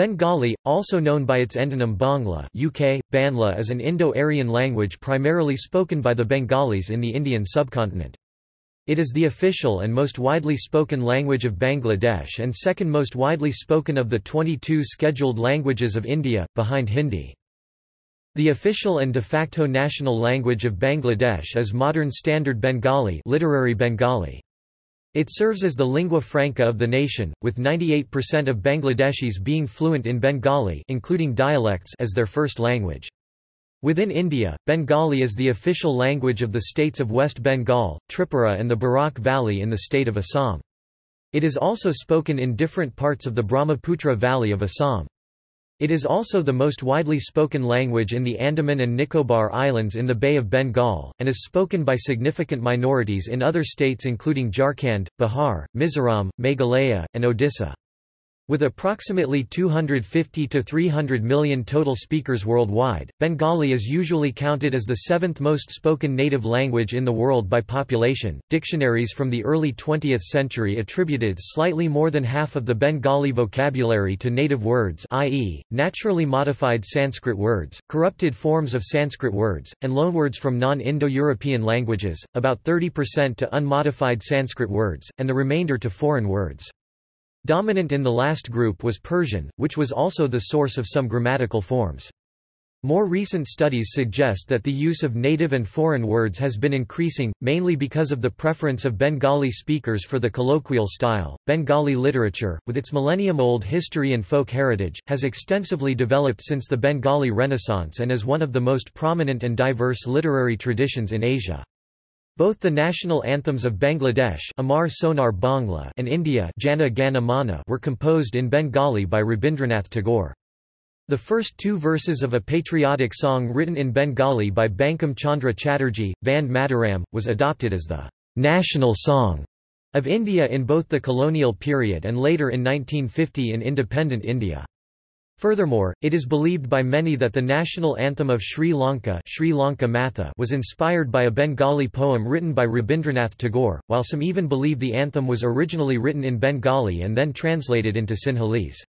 Bengali, also known by its endonym Bangla UK, Banla is an Indo-Aryan language primarily spoken by the Bengalis in the Indian subcontinent. It is the official and most widely spoken language of Bangladesh and second most widely spoken of the 22 scheduled languages of India, behind Hindi. The official and de facto national language of Bangladesh is Modern Standard Bengali literary Bengali. It serves as the lingua franca of the nation, with 98% of Bangladeshis being fluent in Bengali including dialects as their first language. Within India, Bengali is the official language of the states of West Bengal, Tripura and the Barak Valley in the state of Assam. It is also spoken in different parts of the Brahmaputra Valley of Assam. It is also the most widely spoken language in the Andaman and Nicobar Islands in the Bay of Bengal, and is spoken by significant minorities in other states including Jharkhand, Bihar, Mizoram, Meghalaya, and Odisha. With approximately 250 to 300 million total speakers worldwide, Bengali is usually counted as the seventh most spoken native language in the world by population. Dictionaries from the early 20th century attributed slightly more than half of the Bengali vocabulary to native words, i.e., naturally modified Sanskrit words, corrupted forms of Sanskrit words, and loanwords from non-Indo-European languages, about 30% to unmodified Sanskrit words, and the remainder to foreign words. Dominant in the last group was Persian, which was also the source of some grammatical forms. More recent studies suggest that the use of native and foreign words has been increasing, mainly because of the preference of Bengali speakers for the colloquial style. Bengali literature, with its millennium old history and folk heritage, has extensively developed since the Bengali Renaissance and is one of the most prominent and diverse literary traditions in Asia. Both the national anthems of Bangladesh Amar Sonar Bangla and India Jana Gana Mana were composed in Bengali by Rabindranath Tagore. The first two verses of a patriotic song written in Bengali by Bankim Chandra Chatterjee, Vande Mataram, was adopted as the national song of India in both the colonial period and later in 1950 in independent India. Furthermore, it is believed by many that the national anthem of Sri Lanka, Sri Lanka Matha was inspired by a Bengali poem written by Rabindranath Tagore, while some even believe the anthem was originally written in Bengali and then translated into Sinhalese.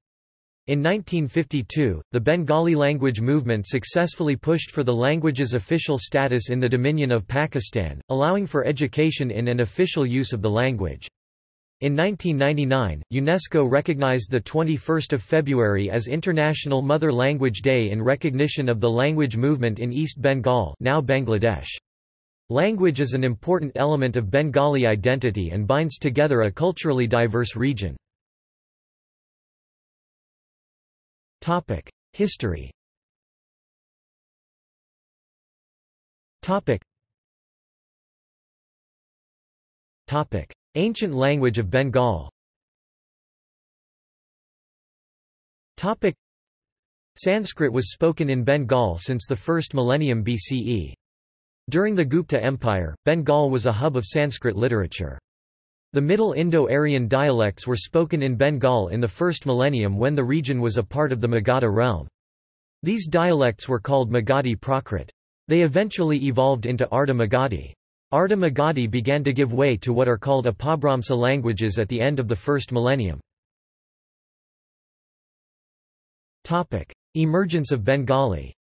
In 1952, the Bengali language movement successfully pushed for the language's official status in the Dominion of Pakistan, allowing for education in and official use of the language. In 1999, UNESCO recognized 21 February as International Mother Language Day in recognition of the language movement in East Bengal now Bangladesh. Language is an important element of Bengali identity and binds together a culturally diverse region. History Topic. Ancient language of Bengal Sanskrit was spoken in Bengal since the first millennium BCE. During the Gupta Empire, Bengal was a hub of Sanskrit literature. The Middle Indo-Aryan dialects were spoken in Bengal in the first millennium when the region was a part of the Magadha realm. These dialects were called Magadhi Prakrit. They eventually evolved into Ardha Magadhi. Ardha Magadhi began to give way to what are called Apabhramsa languages at the end of the first millennium. Emergence of Bengali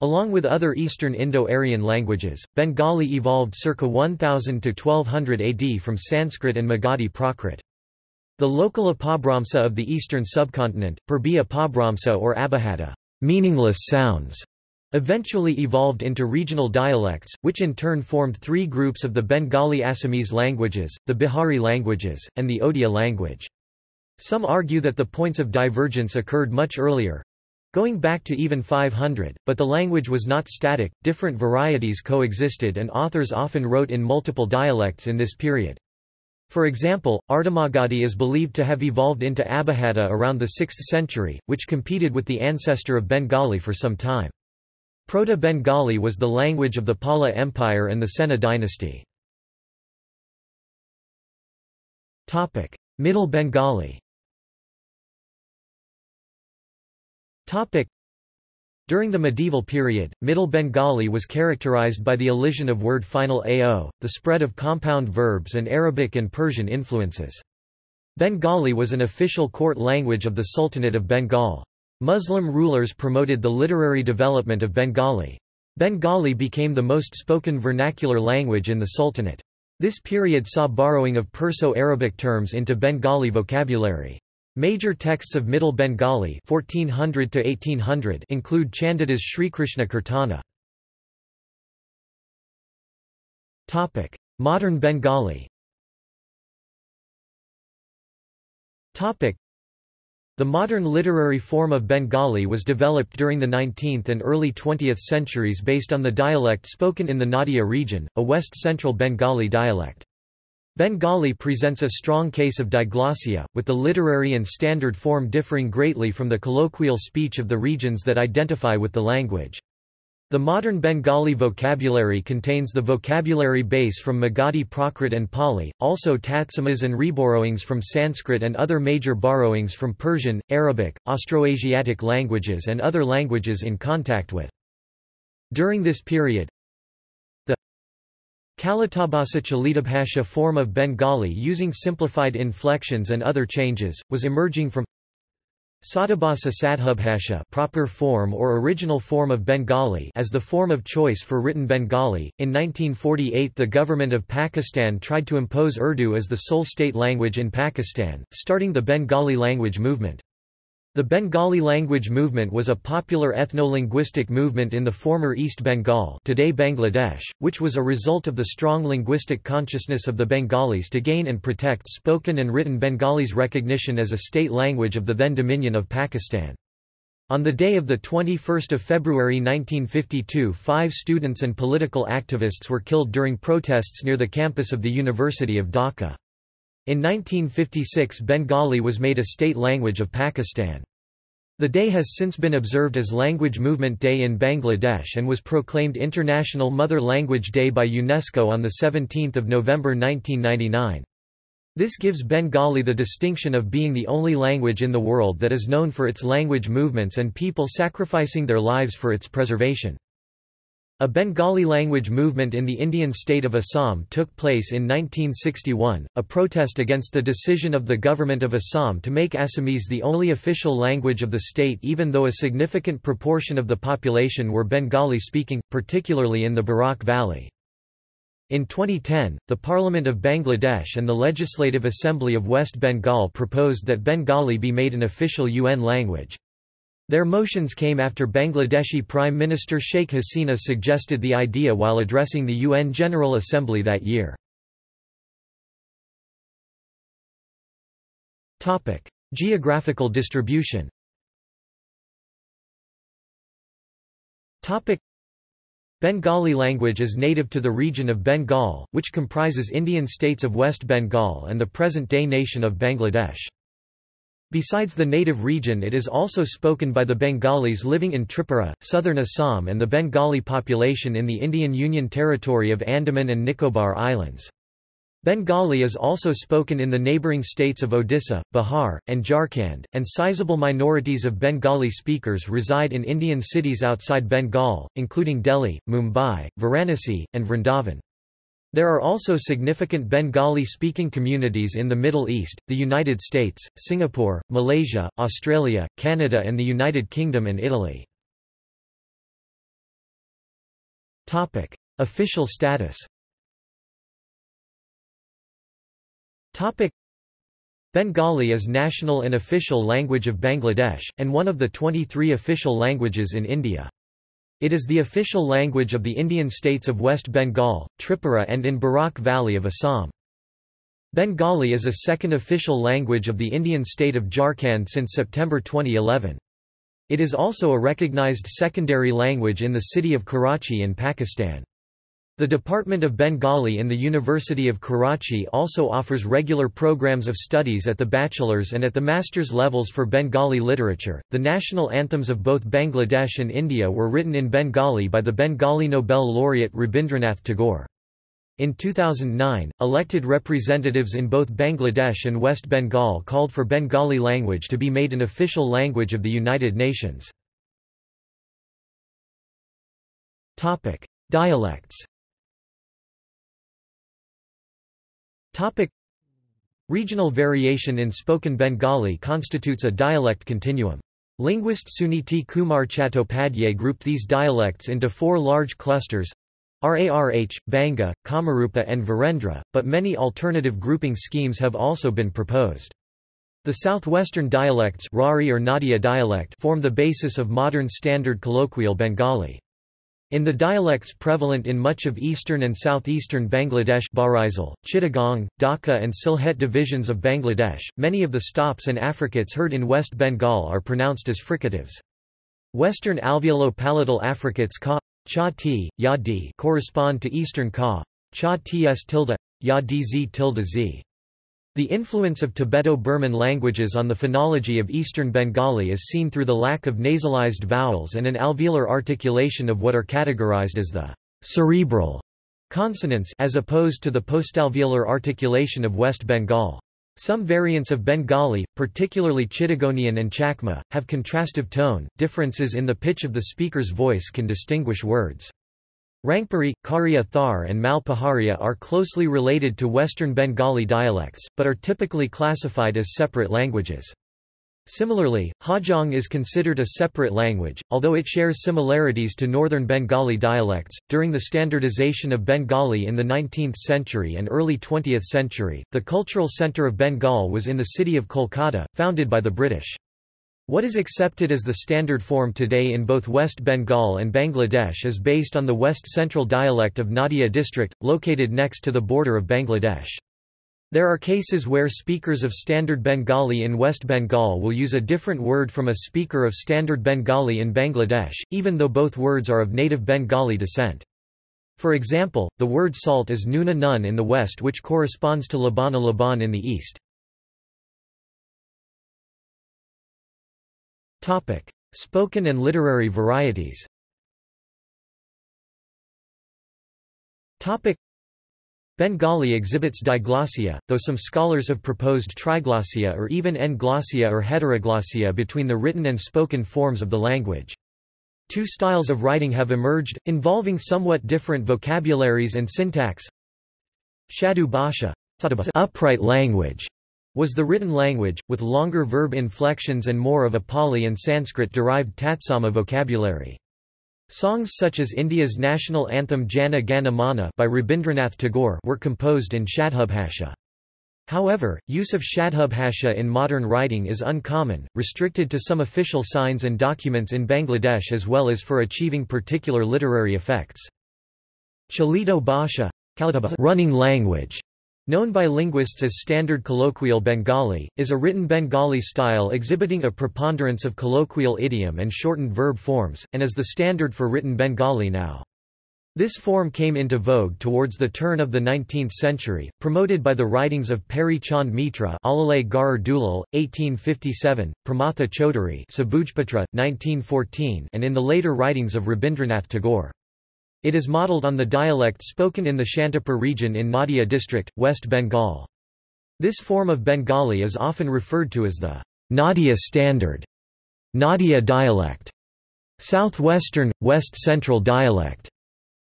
Along with other Eastern Indo-Aryan languages, Bengali evolved circa 1000 to 1200 AD from Sanskrit and Magadhi Prakrit. The local Apabhramsa of the eastern subcontinent, Purbi Apabhramsa or Abhata meaningless sounds, eventually evolved into regional dialects, which in turn formed three groups of the Bengali Assamese languages, the Bihari languages, and the Odia language. Some argue that the points of divergence occurred much earlier, going back to even 500, but the language was not static, different varieties coexisted and authors often wrote in multiple dialects in this period. For example, Ardhamagadhi is believed to have evolved into Abhata around the 6th century, which competed with the ancestor of Bengali for some time. Proto-Bengali was the language of the Pala Empire and the Sena dynasty. Middle Bengali during the medieval period, Middle Bengali was characterized by the elision of word final ao, the spread of compound verbs and Arabic and Persian influences. Bengali was an official court language of the Sultanate of Bengal. Muslim rulers promoted the literary development of Bengali. Bengali became the most spoken vernacular language in the Sultanate. This period saw borrowing of Perso-Arabic terms into Bengali vocabulary. Major texts of Middle Bengali 1400 to 1800 include Chandida's Srikrishna Kirtana. Topic: Modern Bengali. Topic: The modern literary form of Bengali was developed during the 19th and early 20th centuries based on the dialect spoken in the Nadia region, a west-central Bengali dialect. Bengali presents a strong case of diglossia, with the literary and standard form differing greatly from the colloquial speech of the regions that identify with the language. The modern Bengali vocabulary contains the vocabulary base from Magadhi Prakrit and Pali, also Tatsamas and reborrowings from Sanskrit and other major borrowings from Persian, Arabic, Austroasiatic languages and other languages in contact with. During this period, the Kalitabhasa Chalitabhasha form of Bengali using simplified inflections and other changes, was emerging from Satabhasa Sadhubhasha proper form or original form of Bengali as the form of choice for written Bengali. In 1948 the government of Pakistan tried to impose Urdu as the sole state language in Pakistan, starting the Bengali language movement. The Bengali language movement was a popular ethno-linguistic movement in the former East Bengal today Bangladesh, which was a result of the strong linguistic consciousness of the Bengalis to gain and protect spoken and written Bengalis recognition as a state language of the then Dominion of Pakistan. On the day of 21 February 1952 five students and political activists were killed during protests near the campus of the University of Dhaka. In 1956 Bengali was made a state language of Pakistan. The day has since been observed as Language Movement Day in Bangladesh and was proclaimed International Mother Language Day by UNESCO on 17 November 1999. This gives Bengali the distinction of being the only language in the world that is known for its language movements and people sacrificing their lives for its preservation. A Bengali language movement in the Indian state of Assam took place in 1961, a protest against the decision of the government of Assam to make Assamese the only official language of the state even though a significant proportion of the population were Bengali-speaking, particularly in the Barak Valley. In 2010, the Parliament of Bangladesh and the Legislative Assembly of West Bengal proposed that Bengali be made an official UN language. Their motions came after Bangladeshi Prime Minister Sheikh Hasina suggested the idea while addressing the UN General Assembly that year. Geographical distribution Bengali language is native to the region of Bengal, which comprises Indian states of West Bengal and the present-day nation of Bangladesh. Besides the native region it is also spoken by the Bengalis living in Tripura, southern Assam and the Bengali population in the Indian Union Territory of Andaman and Nicobar Islands. Bengali is also spoken in the neighbouring states of Odisha, Bihar, and Jharkhand, and sizable minorities of Bengali speakers reside in Indian cities outside Bengal, including Delhi, Mumbai, Varanasi, and Vrindavan. There are also significant Bengali-speaking communities in the Middle East, the United States, Singapore, Malaysia, Australia, Canada and the United Kingdom and Italy. Official status Bengali is national and official language of Bangladesh, and one of the 23 official languages in India. It is the official language of the Indian states of West Bengal, Tripura and in Barak Valley of Assam. Bengali is a second official language of the Indian state of Jharkhand since September 2011. It is also a recognized secondary language in the city of Karachi in Pakistan. The Department of Bengali in the University of Karachi also offers regular programs of studies at the bachelor's and at the master's levels for Bengali literature. The national anthems of both Bangladesh and India were written in Bengali by the Bengali Nobel laureate Rabindranath Tagore. In 2009, elected representatives in both Bangladesh and West Bengal called for Bengali language to be made an official language of the United Nations. Dialects Regional variation in spoken Bengali constitutes a dialect continuum. Linguist Suniti Kumar Chattopadhyay grouped these dialects into four large clusters Rarh, Banga, Kamarupa and Virendra, but many alternative grouping schemes have also been proposed. The southwestern dialects Rari or Nadia dialect form the basis of modern standard colloquial Bengali. In the dialects prevalent in much of eastern and southeastern Bangladesh Barisal, Chittagong, Dhaka and Sylhet divisions of Bangladesh, many of the stops and affricates heard in West Bengal are pronounced as fricatives. Western alveolo-palatal affricates ka, cha t, ya d correspond to eastern ka, cha ts tilde, ya dz tilde z. The influence of Tibeto-Burman languages on the phonology of Eastern Bengali is seen through the lack of nasalized vowels and an alveolar articulation of what are categorized as the cerebral consonants as opposed to the postalveolar articulation of West Bengal. Some variants of Bengali, particularly Chittagonian and Chakma, have contrastive tone. Differences in the pitch of the speaker's voice can distinguish words. Rangpuri, Kariya Thar and Malpaharia are closely related to Western Bengali dialects, but are typically classified as separate languages. Similarly, Hajong is considered a separate language, although it shares similarities to Northern Bengali dialects. During the standardization of Bengali in the 19th century and early 20th century, the cultural center of Bengal was in the city of Kolkata, founded by the British. What is accepted as the standard form today in both West Bengal and Bangladesh is based on the West Central dialect of Nadia district, located next to the border of Bangladesh. There are cases where speakers of Standard Bengali in West Bengal will use a different word from a speaker of Standard Bengali in Bangladesh, even though both words are of native Bengali descent. For example, the word salt is nuna nun in the west which corresponds to labana laban in the east. Topic: Spoken and literary varieties. Topic: Bengali exhibits diglossia, though some scholars have proposed triglossia or even n-glossia or heteroglossia between the written and spoken forms of the language. Two styles of writing have emerged, involving somewhat different vocabularies and syntax. Shadu Bhasha upright language was the written language, with longer verb inflections and more of a Pali and Sanskrit-derived Tatsama vocabulary. Songs such as India's national anthem Jana Gana Mana by Rabindranath Tagore were composed in Shadhubhasha. However, use of Shadhubhasha in modern writing is uncommon, restricted to some official signs and documents in Bangladesh as well as for achieving particular literary effects. Chalito Bhasha running language Known by linguists as Standard Colloquial Bengali, is a written Bengali style exhibiting a preponderance of colloquial idiom and shortened verb forms, and is the standard for written Bengali now. This form came into vogue towards the turn of the 19th century, promoted by the writings of Peary Chand Mitra Alalay Garar Dulal, 1857, Pramatha Sabujpatra, 1914 and in the later writings of Rabindranath Tagore. It is modelled on the dialect spoken in the Shantipur region in Nadia district, West Bengal. This form of Bengali is often referred to as the Nadia Standard, Nadia dialect, Southwestern, West Central dialect,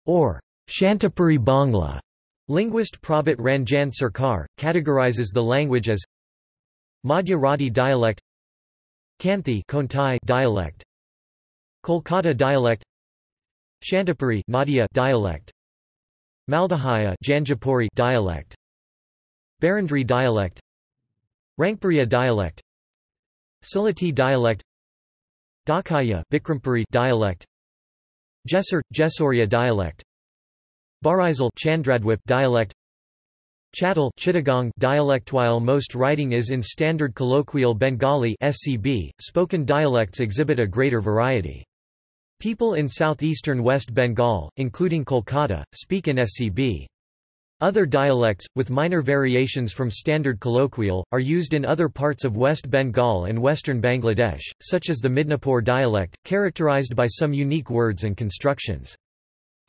or Shantipuri Bangla. Linguist Prabhat Ranjan Sarkar, categorizes the language as Madhya Radi dialect Kanthi dialect Kolkata dialect Shantipuri Nadia dialect. Maldahaya Janjapuri dialect. Barandri dialect. Rangpuriya dialect. Sylheti dialect. Dhakiya Bikrampuri dialect. Jessore Jessoria dialect. Barisal Chandradwip dialect. Chattal Chittagong dialect. While most writing is in standard colloquial Bengali SCB, spoken dialects exhibit a greater variety. People in southeastern West Bengal, including Kolkata, speak in SCB. Other dialects, with minor variations from standard colloquial, are used in other parts of West Bengal and western Bangladesh, such as the Midnapore dialect, characterized by some unique words and constructions.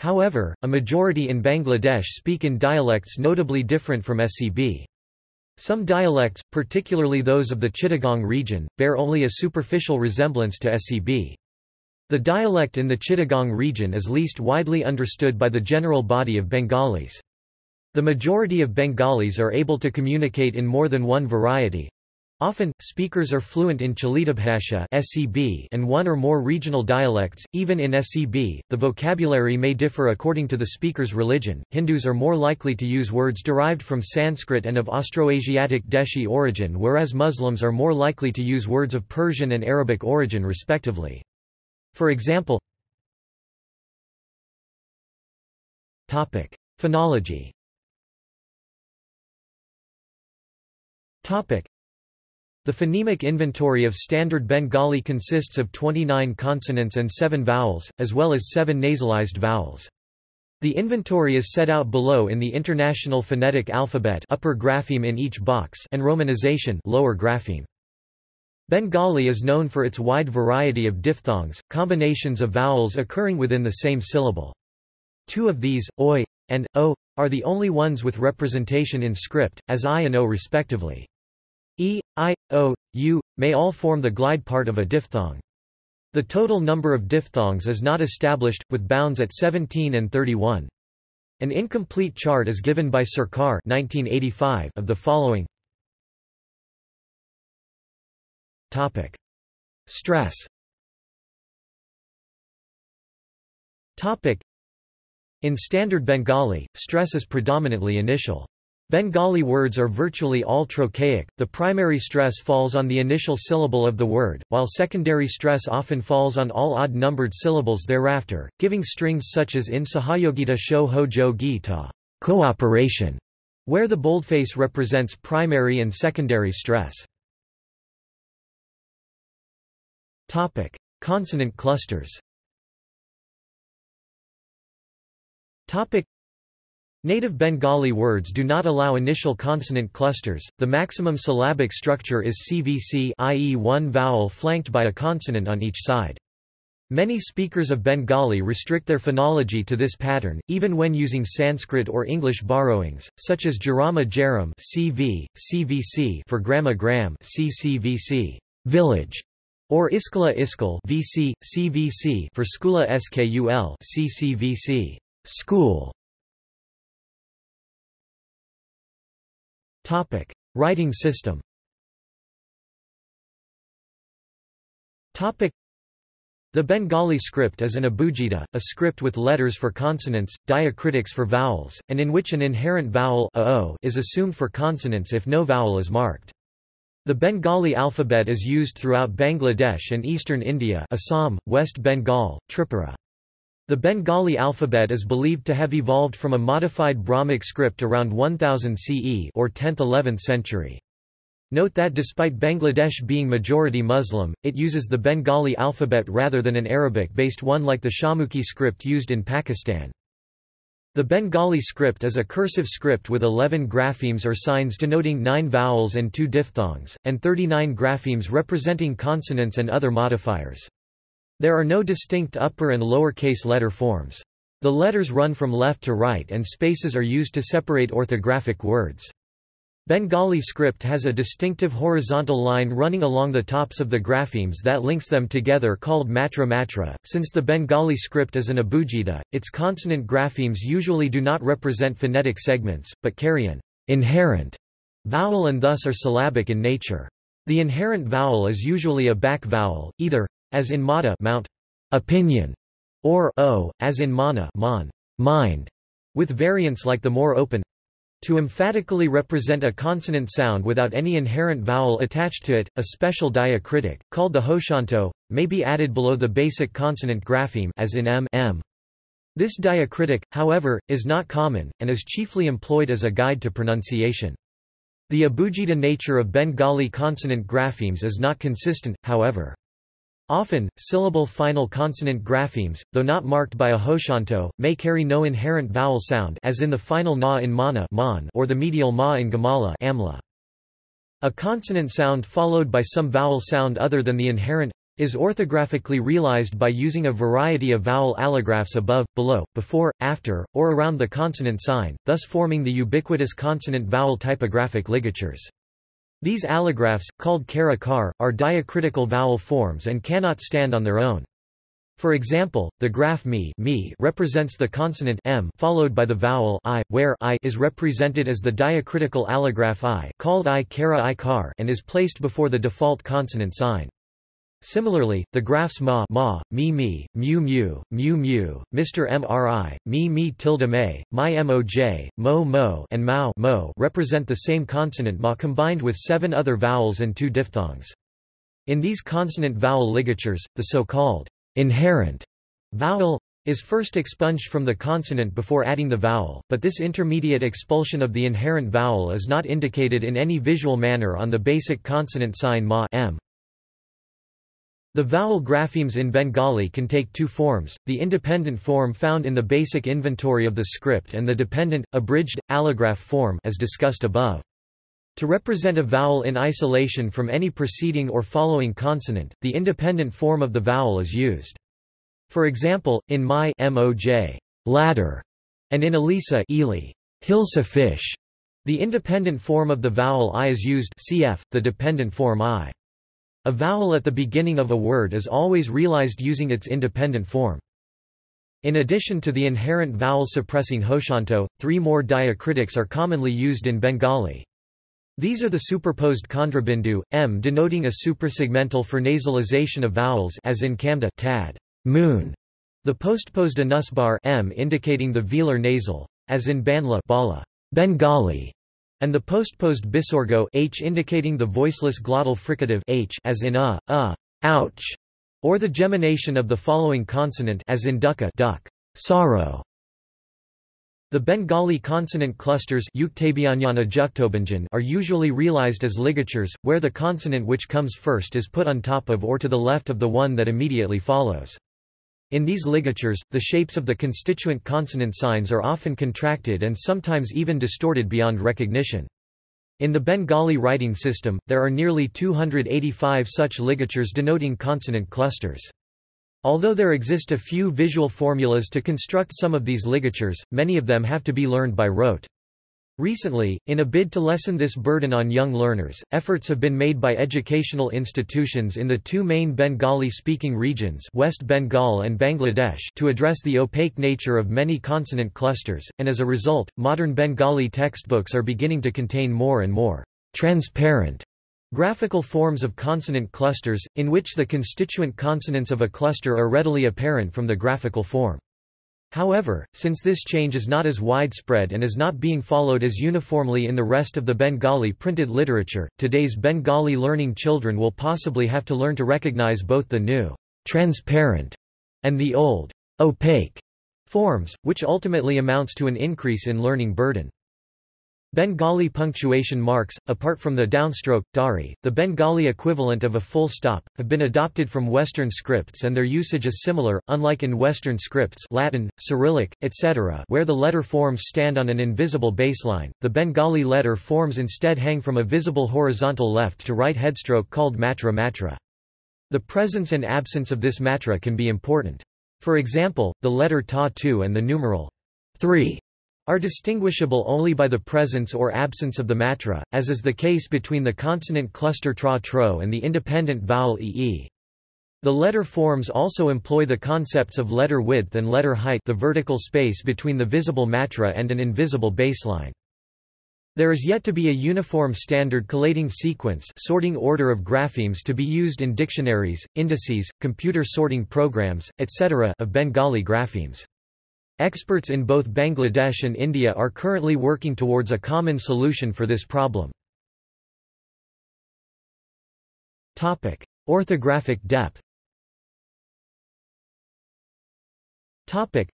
However, a majority in Bangladesh speak in dialects notably different from SCB. Some dialects, particularly those of the Chittagong region, bear only a superficial resemblance to SCB. The dialect in the Chittagong region is least widely understood by the general body of Bengalis. The majority of Bengalis are able to communicate in more than one variety. Often, speakers are fluent in Chalitabhasha and one or more regional dialects. Even in SCB, the vocabulary may differ according to the speaker's religion. Hindus are more likely to use words derived from Sanskrit and of Austroasiatic Deshi origin, whereas Muslims are more likely to use words of Persian and Arabic origin, respectively. For example, Topic: Phonology. Topic: The phonemic inventory of Standard Bengali consists of 29 consonants and 7 vowels, as well as 7 nasalized vowels. The inventory is set out below in the International Phonetic Alphabet upper grapheme in each box and romanization lower grapheme. Bengali is known for its wide variety of diphthongs, combinations of vowels occurring within the same syllable. Two of these, oi and o, are the only ones with representation in script, as i and o respectively. e, i, o, u, may all form the glide part of a diphthong. The total number of diphthongs is not established, with bounds at 17 and 31. An incomplete chart is given by Sarkar 1985 of the following Topic. Stress Topic. In Standard Bengali, stress is predominantly initial. Bengali words are virtually all trochaic, the primary stress falls on the initial syllable of the word, while secondary stress often falls on all odd-numbered syllables thereafter, giving strings such as in Sahayogita Sho Ho Jo Gita cooperation, where the boldface represents primary and secondary stress. Consonant clusters Topic. Native Bengali words do not allow initial consonant clusters, the maximum syllabic structure is CVC i.e. one vowel flanked by a consonant on each side. Many speakers of Bengali restrict their phonology to this pattern, even when using Sanskrit or English borrowings, such as Jarama Jaram CV, CVC for Grama Gram CCVC, village, or Iskala Iskal VC, CVC for Skula Skul CCVC School Topic: Writing system. Topic: The Bengali script is an abugida, a script with letters for consonants, diacritics for vowels, and in which an inherent vowel is assumed for consonants if no vowel is marked. The Bengali alphabet is used throughout Bangladesh and eastern India Assam, West Bengal, Tripura. The Bengali alphabet is believed to have evolved from a modified Brahmic script around 1000 CE or 10th–11th century. Note that despite Bangladesh being majority Muslim, it uses the Bengali alphabet rather than an Arabic-based one like the Shahmukhi script used in Pakistan. The Bengali script is a cursive script with 11 graphemes or signs denoting 9 vowels and 2 diphthongs, and 39 graphemes representing consonants and other modifiers. There are no distinct upper and lower case letter forms. The letters run from left to right and spaces are used to separate orthographic words. Bengali script has a distinctive horizontal line running along the tops of the graphemes that links them together called matra matra. Since the Bengali script is an abugida, its consonant graphemes usually do not represent phonetic segments, but carry an inherent vowel and thus are syllabic in nature. The inherent vowel is usually a back vowel, either as in mata mount, opinion, or o, as in mana mon, mind, with variants like the more open to emphatically represent a consonant sound without any inherent vowel attached to it, a special diacritic, called the hoshanto, may be added below the basic consonant grapheme as in m, m. This diacritic, however, is not common, and is chiefly employed as a guide to pronunciation. The abugida nature of Bengali consonant graphemes is not consistent, however. Often, syllable final consonant graphemes, though not marked by a hoshanto, may carry no inherent vowel sound as in the final na in mana or the medial ma in gamala amla. A consonant sound followed by some vowel sound other than the inherent is orthographically realized by using a variety of vowel allographs above, below, before, after, or around the consonant sign, thus forming the ubiquitous consonant-vowel typographic ligatures. These allographs, called kara kar, are diacritical vowel forms and cannot stand on their own. For example, the graph mi, mi represents the consonant m followed by the vowel i, where i is represented as the diacritical allograph i called i kara i car and is placed before the default consonant sign. Similarly, the graphs ma, ma mi mi, mu mu, mu mu, Mr mri, mi mi tilde may, my moj, mo mo and mao mo represent the same consonant ma combined with seven other vowels and two diphthongs. In these consonant-vowel ligatures, the so-called inherent vowel is first expunged from the consonant before adding the vowel, but this intermediate expulsion of the inherent vowel is not indicated in any visual manner on the basic consonant sign ma m. The vowel graphemes in Bengali can take two forms, the independent form found in the basic inventory of the script and the dependent, abridged, allograph form as discussed above. To represent a vowel in isolation from any preceding or following consonant, the independent form of the vowel is used. For example, in my moj ladder, and in Elisa Ely, Hilsa fish, the independent form of the vowel i is used cf, the dependent form i. A vowel at the beginning of a word is always realized using its independent form. In addition to the inherent vowel suppressing hoshanto, three more diacritics are commonly used in Bengali. These are the superposed kontrabindu, m denoting a suprasegmental for nasalization of vowels as in kamda tad, moon, the postposed anusbar m indicating the velar nasal, as in banla bala, Bengali, and the postposed bisorgo h indicating the voiceless glottal fricative h as in a, a, ouch, or the gemination of the following consonant as in dukkha duck, sorrow. The Bengali consonant clusters are usually realized as ligatures, where the consonant which comes first is put on top of or to the left of the one that immediately follows. In these ligatures, the shapes of the constituent consonant signs are often contracted and sometimes even distorted beyond recognition. In the Bengali writing system, there are nearly 285 such ligatures denoting consonant clusters. Although there exist a few visual formulas to construct some of these ligatures, many of them have to be learned by rote. Recently, in a bid to lessen this burden on young learners, efforts have been made by educational institutions in the two main Bengali-speaking regions West Bengal and Bangladesh to address the opaque nature of many consonant clusters, and as a result, modern Bengali textbooks are beginning to contain more and more transparent Graphical forms of consonant clusters, in which the constituent consonants of a cluster are readily apparent from the graphical form. However, since this change is not as widespread and is not being followed as uniformly in the rest of the Bengali printed literature, today's Bengali learning children will possibly have to learn to recognize both the new transparent and the old opaque forms, which ultimately amounts to an increase in learning burden. Bengali punctuation marks, apart from the downstroke, dari, the Bengali equivalent of a full stop, have been adopted from Western scripts and their usage is similar, unlike in Western scripts Latin, Cyrillic, etc. where the letter forms stand on an invisible baseline, the Bengali letter forms instead hang from a visible horizontal left to right headstroke called matra matra. The presence and absence of this matra can be important. For example, the letter ta 2 and the numeral 3 are distinguishable only by the presence or absence of the matra, as is the case between the consonant cluster tra tro and the independent vowel ee. The letter forms also employ the concepts of letter width and letter height the vertical space between the visible matra and an invisible baseline. There is yet to be a uniform standard collating sequence sorting order of graphemes to be used in dictionaries, indices, computer sorting programs, etc. of Bengali graphemes. Experts in both Bangladesh and India are currently working towards a common solution for this problem. Topic: Orthographic depth Topic: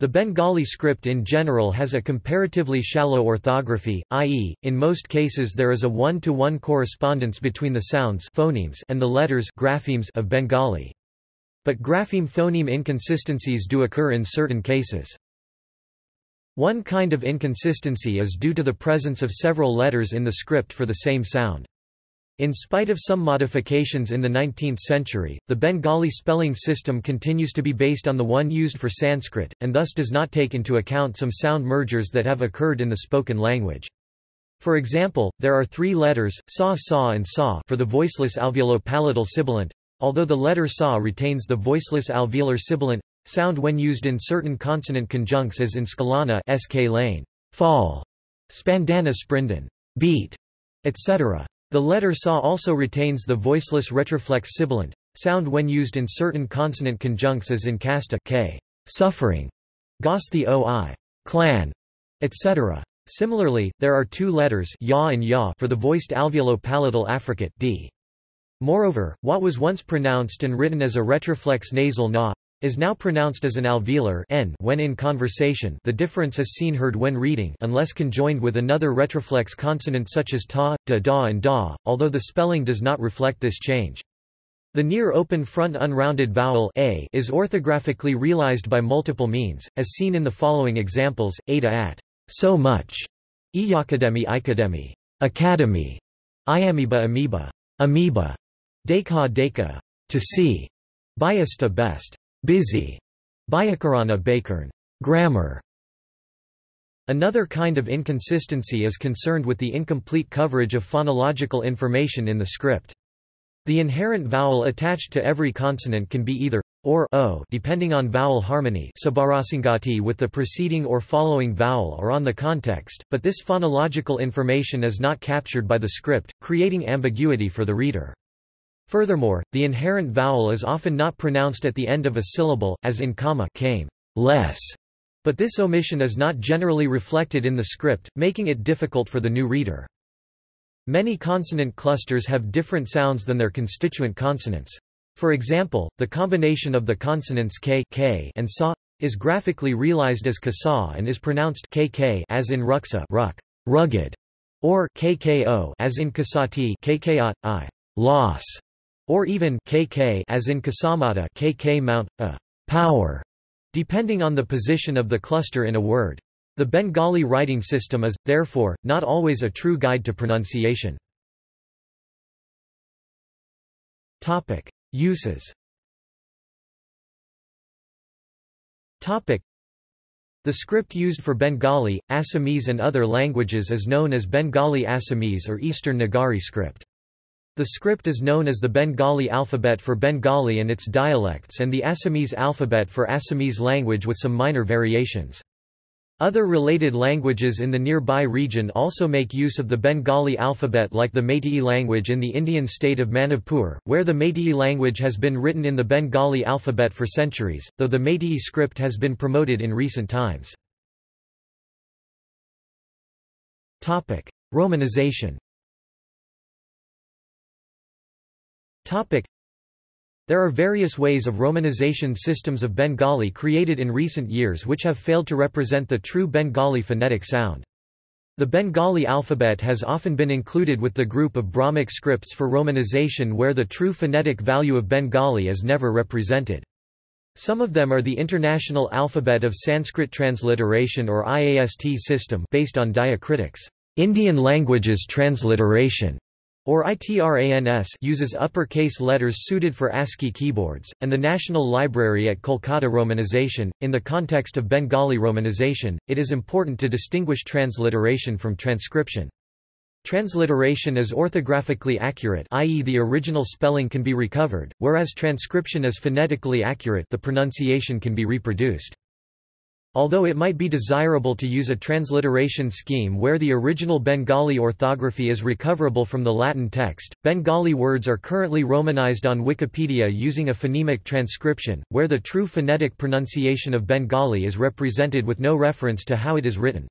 the Bengali script in general has a comparatively shallow orthography, i.e., in most cases there is a one-to-one -one correspondence between the sounds phonemes and the letters graphemes of Bengali. But grapheme-phoneme inconsistencies do occur in certain cases. One kind of inconsistency is due to the presence of several letters in the script for the same sound. In spite of some modifications in the 19th century, the Bengali spelling system continues to be based on the one used for Sanskrit, and thus does not take into account some sound mergers that have occurred in the spoken language. For example, there are three letters, sa sa and sa for the voiceless alveolo-palatal sibilant, although the letter sa retains the voiceless alveolar sibilant sound when used in certain consonant conjuncts as in scalana sk lane, fall, spandana sprinden, beat, etc. The letter sa also retains the voiceless retroflex sibilant sound when used in certain consonant conjuncts as in kasta k, suffering, gosti oi, clan, etc. Similarly, there are two letters ya and ya for the voiced alveolo-palatal affricate d. Moreover, what was once pronounced and written as a retroflex nasal na is now pronounced as an alveolar n when in conversation the difference is seen heard when reading unless conjoined with another retroflex consonant such as ta, da da and da, although the spelling does not reflect this change. The near open front unrounded vowel a is orthographically realized by multiple means, as seen in the following examples, ada at so much, Iyakademi Ikademi, Academy, Iamiba amoeba, amoeba, Deka deka, to see, Biasta best, busy, Byakarana bakern, grammar. Another kind of inconsistency is concerned with the incomplete coverage of phonological information in the script. The inherent vowel attached to every consonant can be either or o depending on vowel harmony sabarasingati with the preceding or following vowel or on the context, but this phonological information is not captured by the script, creating ambiguity for the reader. Furthermore, the inherent vowel is often not pronounced at the end of a syllable, as in comma came, less, but this omission is not generally reflected in the script, making it difficult for the new reader. Many consonant clusters have different sounds than their constituent consonants. For example, the combination of the consonants k, k and sa is graphically realized as kasa and is pronounced kk as in ruksa ruck, rugged, or kko as in kasati kkot, i, loss, or even kk as in kasamata kk mount, a, power, depending on the position of the cluster in a word. The Bengali writing system is, therefore, not always a true guide to pronunciation. Topic. Uses The script used for Bengali, Assamese and other languages is known as Bengali Assamese or Eastern Nagari script. The script is known as the Bengali alphabet for Bengali and its dialects and the Assamese alphabet for Assamese language with some minor variations. Other related languages in the nearby region also make use of the Bengali alphabet like the Meitei language in the Indian state of Manipur, where the Meitei language has been written in the Bengali alphabet for centuries, though the Meitei script has been promoted in recent times. Romanization there are various ways of romanization systems of Bengali created in recent years which have failed to represent the true Bengali phonetic sound. The Bengali alphabet has often been included with the group of Brahmic scripts for romanization where the true phonetic value of Bengali is never represented. Some of them are the International Alphabet of Sanskrit Transliteration or IAST system based on diacritics, Indian Languages Transliteration, or ITRANS uses uppercase letters suited for ASCII keyboards, and the National Library at Kolkata Romanization. In the context of Bengali romanization, it is important to distinguish transliteration from transcription. Transliteration is orthographically accurate i.e. the original spelling can be recovered, whereas transcription is phonetically accurate the pronunciation can be reproduced. Although it might be desirable to use a transliteration scheme where the original Bengali orthography is recoverable from the Latin text, Bengali words are currently romanized on Wikipedia using a phonemic transcription, where the true phonetic pronunciation of Bengali is represented with no reference to how it is written.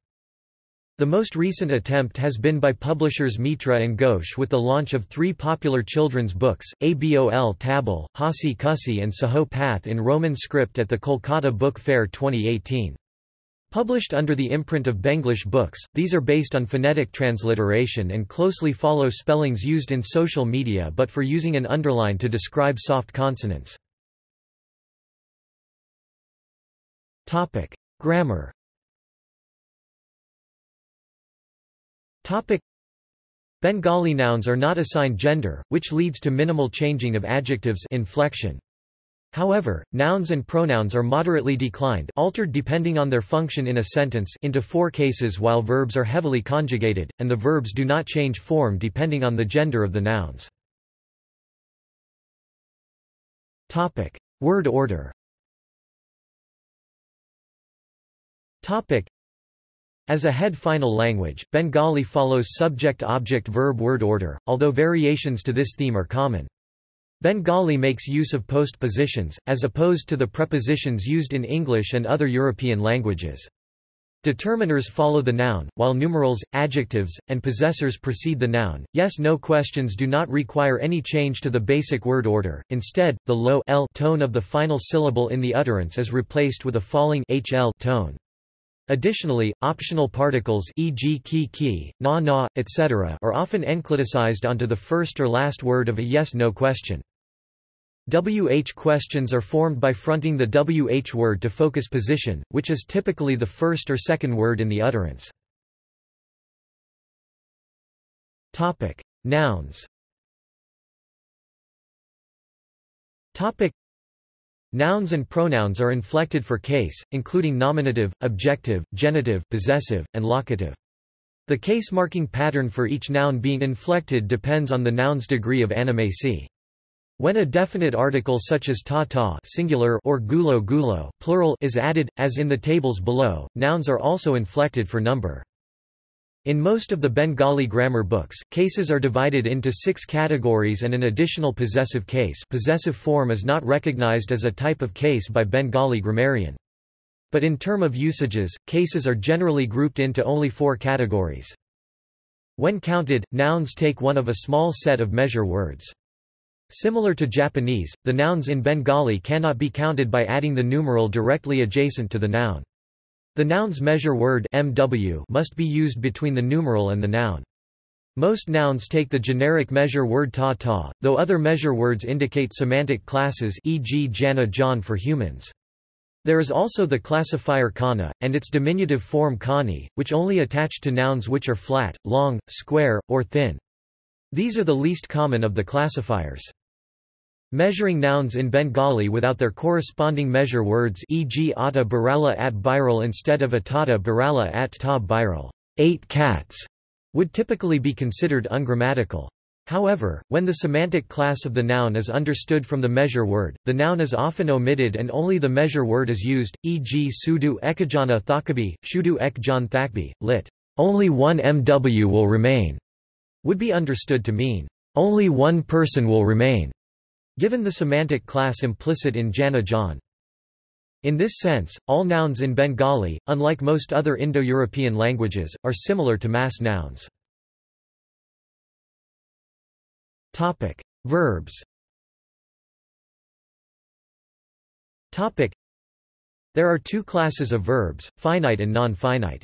The most recent attempt has been by publishers Mitra and Ghosh with the launch of three popular children's books, Abol Tabol, Hasi Kusi and Saho Path in Roman script at the Kolkata Book Fair 2018. Published under the imprint of Benglish Books, these are based on phonetic transliteration and closely follow spellings used in social media but for using an underline to describe soft consonants. Grammar Topic Bengali nouns are not assigned gender, which leads to minimal changing of adjectives inflection. However, nouns and pronouns are moderately declined altered depending on their function in a sentence into four cases while verbs are heavily conjugated, and the verbs do not change form depending on the gender of the nouns. Topic: Word order. As a head final language, Bengali follows subject-object-verb word order, although variations to this theme are common. Bengali makes use of postpositions, as opposed to the prepositions used in English and other European languages. Determiners follow the noun, while numerals, adjectives, and possessors precede the noun. Yes-no questions do not require any change to the basic word order. Instead, the low l tone of the final syllable in the utterance is replaced with a falling hl tone. Additionally, optional particles e.g. ki ki, na na, etc. are often encliticized onto the first or last word of a yes-no question. WH questions are formed by fronting the WH word to focus position, which is typically the first or second word in the utterance. Topic: Nouns. Topic: Nouns and pronouns are inflected for case, including nominative, objective, genitive, possessive, and locative. The case marking pattern for each noun being inflected depends on the noun's degree of animacy. When a definite article such as ta-ta singular or gulo gulo plural is added, as in the tables below, nouns are also inflected for number. In most of the Bengali grammar books, cases are divided into six categories and an additional possessive case possessive form is not recognized as a type of case by Bengali grammarian. But in term of usages, cases are generally grouped into only four categories. When counted, nouns take one of a small set of measure words. Similar to Japanese, the nouns in Bengali cannot be counted by adding the numeral directly adjacent to the noun. The noun's measure word mw must be used between the numeral and the noun. Most nouns take the generic measure word ta-ta, though other measure words indicate semantic classes e.g. jana john for humans. There is also the classifier kana, and its diminutive form kani, which only attach to nouns which are flat, long, square, or thin. These are the least common of the classifiers. Measuring nouns in Bengali without their corresponding measure words e.g. ata barala at biral instead of atata barala at ta biral eight cats, would typically be considered ungrammatical. However, when the semantic class of the noun is understood from the measure word, the noun is often omitted and only the measure word is used, e.g. sudu ekajana thakabi, shudu ekjan thakbi, lit. Only one mw will remain would be understood to mean, only one person will remain, given the semantic class implicit in jana john. In this sense, all nouns in Bengali, unlike most other Indo-European languages, are similar to mass nouns. Topic: Verbs. Topic: There are two classes of verbs, finite and non-finite.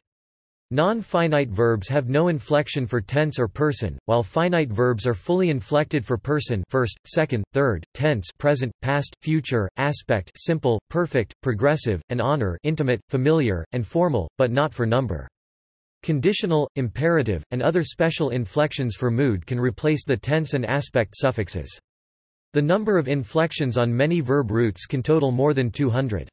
Non-finite verbs have no inflection for tense or person, while finite verbs are fully inflected for person first, second, third, tense present, past, future, aspect simple, perfect, progressive, and honor intimate, familiar, and formal, but not for number. Conditional, imperative, and other special inflections for mood can replace the tense and aspect suffixes. The number of inflections on many verb roots can total more than 200.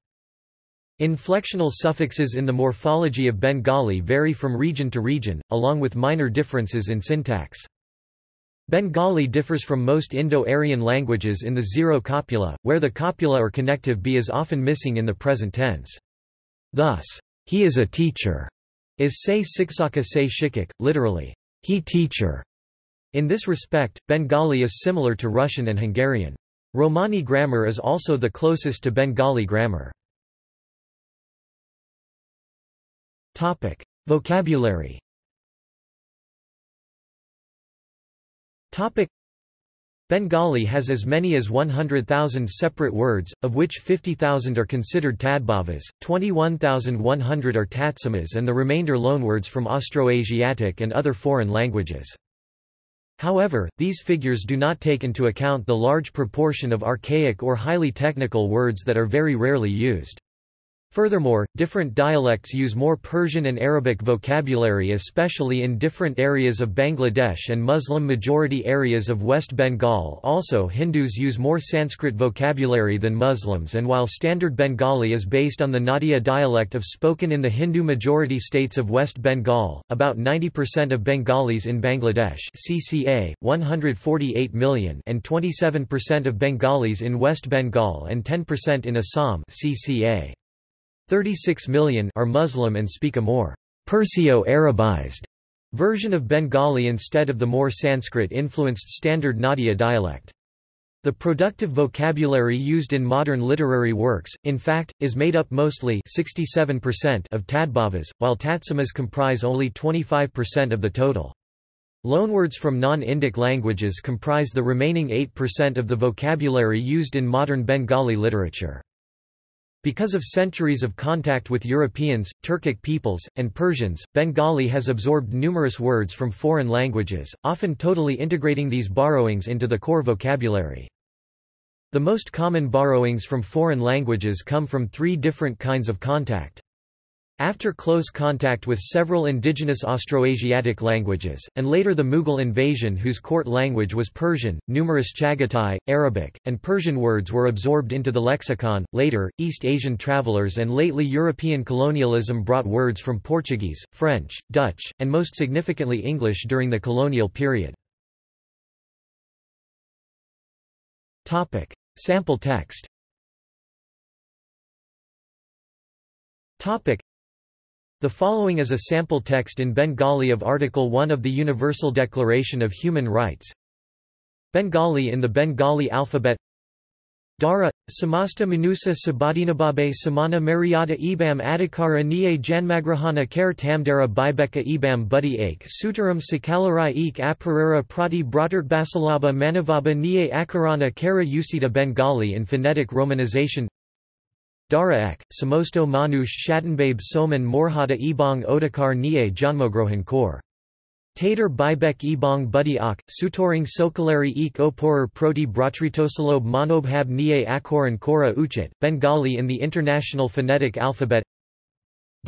Inflectional suffixes in the morphology of Bengali vary from region to region, along with minor differences in syntax. Bengali differs from most Indo-Aryan languages in the zero copula, where the copula or connective b is often missing in the present tense. Thus, he is a teacher, is say siksaka say shikik, literally, he teacher. In this respect, Bengali is similar to Russian and Hungarian. Romani grammar is also the closest to Bengali grammar. Topic: Vocabulary. Topic: Bengali has as many as 100,000 separate words, of which 50,000 are considered tadbhavas, 21,100 are tatsamas and the remainder loanwords from Austroasiatic and other foreign languages. However, these figures do not take into account the large proportion of archaic or highly technical words that are very rarely used. Furthermore, different dialects use more Persian and Arabic vocabulary especially in different areas of Bangladesh and Muslim-majority areas of West Bengal also Hindus use more Sanskrit vocabulary than Muslims and while Standard Bengali is based on the Nadia dialect of spoken in the Hindu-majority states of West Bengal, about 90% of Bengalis in Bangladesh CCA, 148 million and 27% of Bengalis in West Bengal and 10% in Assam CCA. 36 million are Muslim and speak a more Persio-Arabized version of Bengali instead of the more Sanskrit-influenced standard Nadia dialect. The productive vocabulary used in modern literary works, in fact, is made up mostly 67% of Tadbhavas, while Tatsamas comprise only 25% of the total. Loanwords from non-Indic languages comprise the remaining 8% of the vocabulary used in modern Bengali literature. Because of centuries of contact with Europeans, Turkic peoples, and Persians, Bengali has absorbed numerous words from foreign languages, often totally integrating these borrowings into the core vocabulary. The most common borrowings from foreign languages come from three different kinds of contact. After close contact with several indigenous Austroasiatic languages, and later the Mughal invasion whose court language was Persian, numerous Chagatai, Arabic, and Persian words were absorbed into the lexicon. Later, East Asian travelers and lately European colonialism brought words from Portuguese, French, Dutch, and most significantly English during the colonial period. Sample text the following is a sample text in Bengali of Article 1 of the Universal Declaration of Human Rights. Bengali in the Bengali alphabet Dara, Samasta Manusa Sabadinababe Samana Mariada Ibam Adhikara Niye Janmagrahana Kare Tamdara Bibeka Ibam Buddy Ake Sutaram Sakalarai Ek Aparera Prati Bratert Basalaba Manavaba Niye Akarana Kara Usita Bengali in phonetic romanization Dara ek, Samosto Manush Shatanbabe Soman Morhada Ebong Odakar Nie Janmogrohan Kor. Tater Bibek Ebong Buddy Ak, Sutoring Sokalari Ek Oporer Proti Bratritosalob Monobhab Nie Akoran Kora Uchit, Bengali in the International Phonetic Alphabet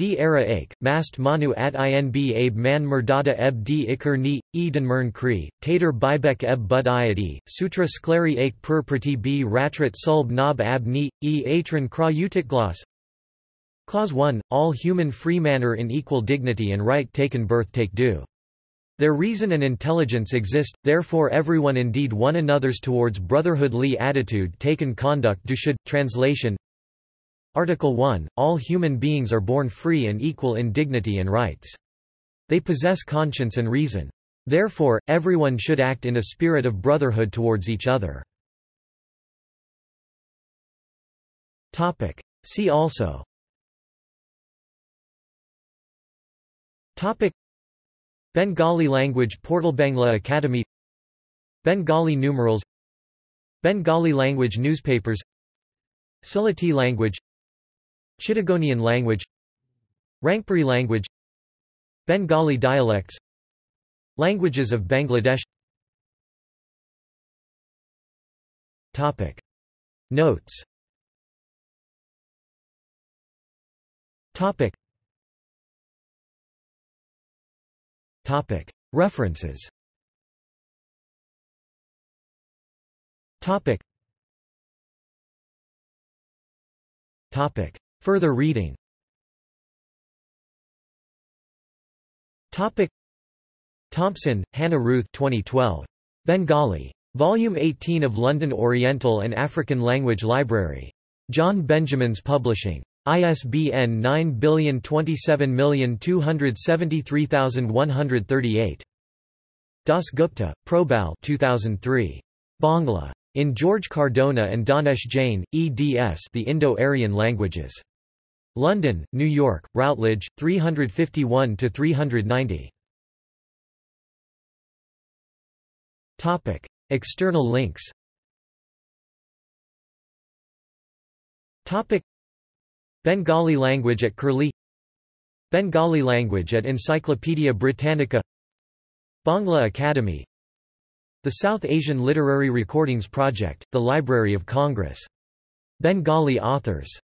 D era ake, mast manu at inb abe man murdada eb d ikar ni, eden mern kri, tater bibek eb bud iadi, sutra skleri ake pur prati b ratrit sulb nab ab ni, e atron kra utikglas. Clause 1, all human free manner in equal dignity and right taken birth take due. Their reason and intelligence exist, therefore everyone indeed one another's towards brotherhoodly attitude taken conduct do should. Translation Article 1, all human beings are born free and equal in dignity and rights. They possess conscience and reason. Therefore, everyone should act in a spirit of brotherhood towards each other. See also. Topic. Bengali language Portal Bangla Academy. Bengali numerals. Bengali language newspapers. Sylheti language Chittagonian language Rangpuri language Bengali dialects Languages of Bangladesh Topic. Notes Topic. Topic. References Topic. Topic. Further reading Topic Thompson, Hannah Ruth 2012. Bengali. Volume 18 of London Oriental and African Language Library. John Benjamins Publishing. ISBN 9027273138. Das Gupta, Probal 2003. Bangla. In George Cardona and Danesh Jain, eds The Indo-Aryan Languages. London, New York, Routledge, 351–390. Topic: External links. Topic: Bengali language at Curlie. Bengali language at Encyclopaedia Britannica. Bangla Academy. The South Asian Literary Recordings Project, the Library of Congress. Bengali authors